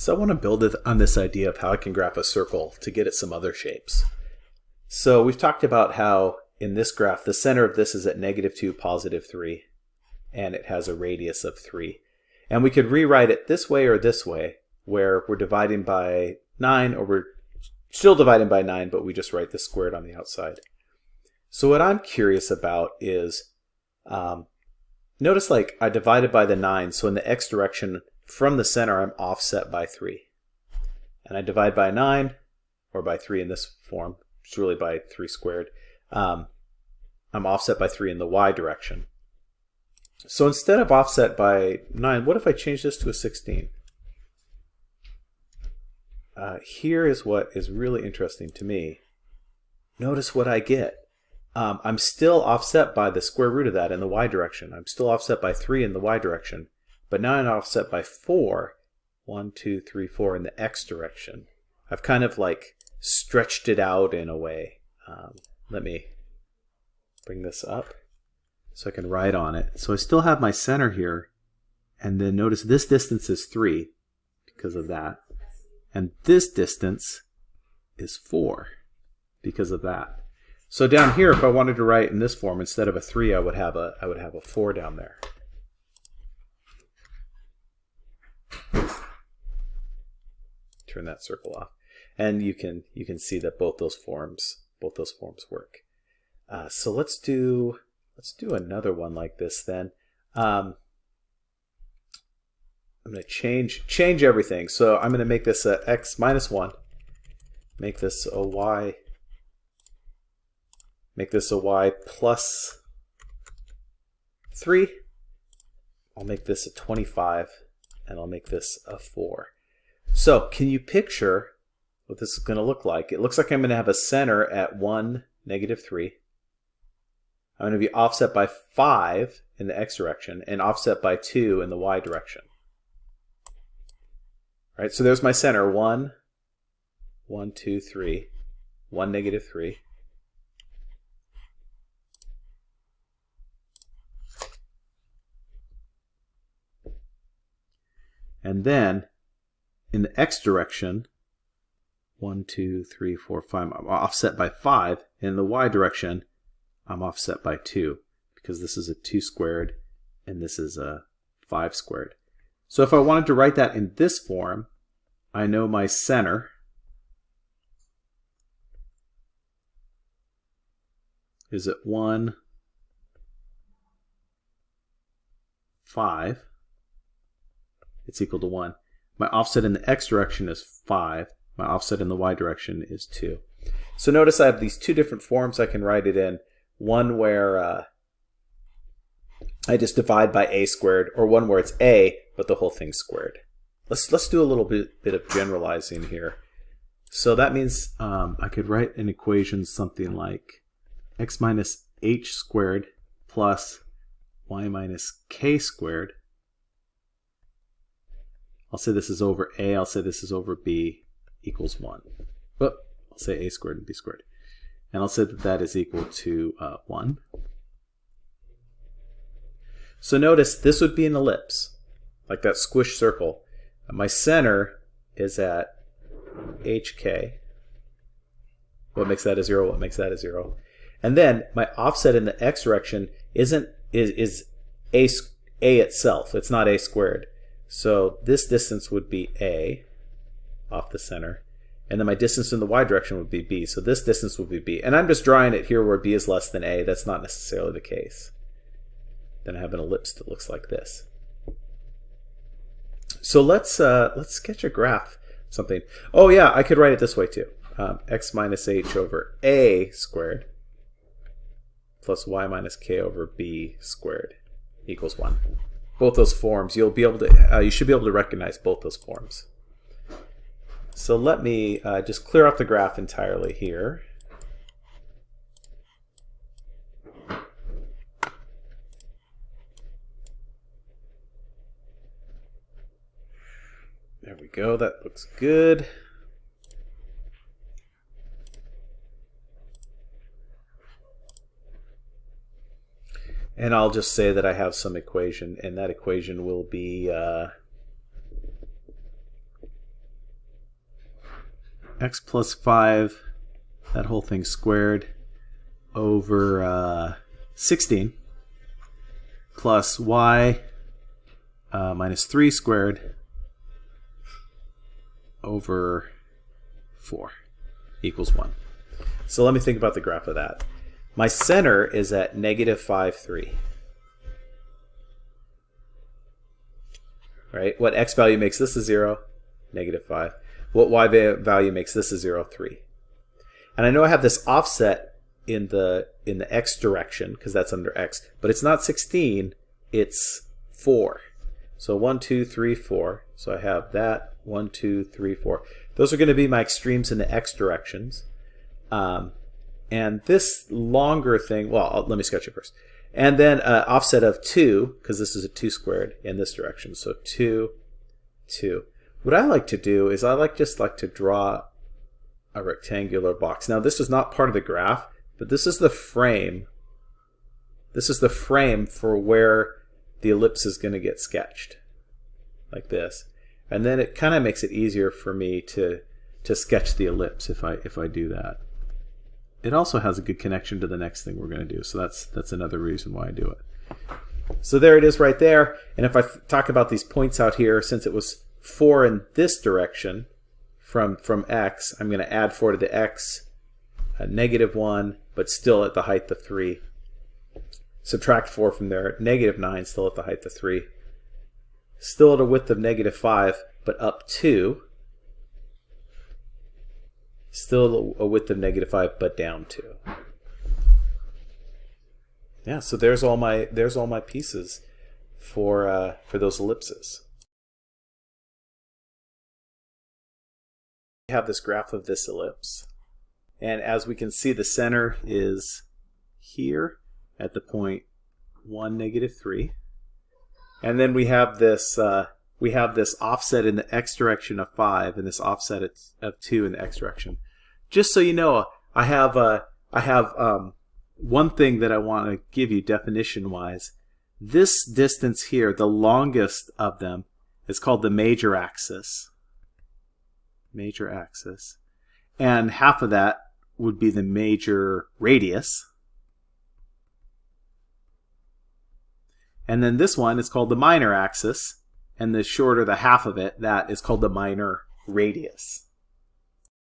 So I want to build on this idea of how I can graph a circle to get at some other shapes. So we've talked about how in this graph, the center of this is at negative 2, positive 3, and it has a radius of 3. And we could rewrite it this way or this way, where we're dividing by 9, or we're still dividing by 9, but we just write the squared on the outside. So what I'm curious about is, um, notice like I divided by the 9, so in the x direction, from the center, I'm offset by 3. And I divide by 9, or by 3 in this form, it's really by 3 squared. Um, I'm offset by 3 in the y direction. So instead of offset by 9, what if I change this to a 16? Uh, here is what is really interesting to me. Notice what I get. Um, I'm still offset by the square root of that in the y direction. I'm still offset by 3 in the y direction. But now I'm offset by 4, 1, 2, 3, 4 in the x direction. I've kind of like stretched it out in a way. Um, let me bring this up so I can write on it. So I still have my center here. And then notice this distance is 3 because of that. And this distance is 4 because of that. So down here, if I wanted to write in this form, instead of a 3, I would have a, I would have a 4 down there. Turn that circle off. And you can you can see that both those forms both those forms work. Uh, so let's do let's do another one like this then. Um, I'm going to change change everything. So I'm going to make this a x minus 1. Make this a y. Make this a y plus 3. I'll make this a 25 and I'll make this a 4. So can you picture what this is going to look like? It looks like I'm going to have a center at 1, negative 3. I'm going to be offset by 5 in the x direction and offset by 2 in the y direction. All right, so there's my center, 1, 1, 2, 3, 1, negative 3. And then in the x direction, 1, 2, 3, 4, 5, I'm offset by 5. In the y direction, I'm offset by 2 because this is a 2 squared and this is a 5 squared. So if I wanted to write that in this form, I know my center is at 1, 5. It's equal to 1. My offset in the x direction is 5. My offset in the y direction is 2. So notice I have these two different forms I can write it in. One where uh, I just divide by a squared, or one where it's a, but the whole thing's squared. Let's, let's do a little bit, bit of generalizing here. So that means um, I could write an equation something like x minus h squared plus y minus k squared I'll say this is over a, I'll say this is over b equals 1. But I'll say a squared and b squared. And I'll say that that is equal to uh, 1. So notice this would be an ellipse, like that squish circle. my center is at hk. What makes that a 0? What makes that a 0? And then my offset in the x direction isn't is, is a, a itself. It's not a squared. So this distance would be A off the center. And then my distance in the y direction would be b. So this distance would be b. And I'm just drawing it here where b is less than a. That's not necessarily the case. Then I have an ellipse that looks like this. So let's uh, let's sketch a graph. Something. Oh yeah, I could write it this way too. Um, x minus h over a squared plus y minus k over b squared equals 1 both those forms, you'll be able to, uh, you should be able to recognize both those forms. So let me uh, just clear up the graph entirely here. There we go, that looks good. And I'll just say that I have some equation, and that equation will be uh, x plus 5, that whole thing squared, over uh, 16 plus y uh, minus 3 squared over 4 equals 1. So let me think about the graph of that. My center is at negative 5, 3. Right? What x value makes this a 0? Negative 5. What y value makes this a 0? 3. And I know I have this offset in the in the x direction because that's under x, but it's not 16, it's 4. So 1, 2, 3, 4. So I have that, 1, 2, 3, 4. Those are going to be my extremes in the x directions. Um, and this longer thing, well, let me sketch it first. And then uh, offset of 2, because this is a 2 squared in this direction. So 2, 2. What I like to do is I like just like to draw a rectangular box. Now this is not part of the graph, but this is the frame. This is the frame for where the ellipse is going to get sketched, like this. And then it kind of makes it easier for me to to sketch the ellipse if I if I do that it also has a good connection to the next thing we're going to do. So that's that's another reason why I do it. So there it is right there. And if I talk about these points out here, since it was 4 in this direction from, from x, I'm going to add 4 to the x, negative 1, but still at the height of 3. Subtract 4 from there, negative 9, still at the height of 3. Still at a width of negative 5, but up 2 Still a width of negative 5, but down 2. Yeah, so there's all my there's all my pieces for uh, for those ellipses. We have this graph of this ellipse. And as we can see, the center is here at the point 1, negative 3. And then we have this uh, we have this offset in the x direction of 5 and this offset of 2 in the x direction. Just so you know, I have uh, I have um, one thing that I want to give you definition-wise. This distance here, the longest of them, is called the major axis. Major axis. And half of that would be the major radius. And then this one is called the minor axis and the shorter the half of it, that is called the minor radius.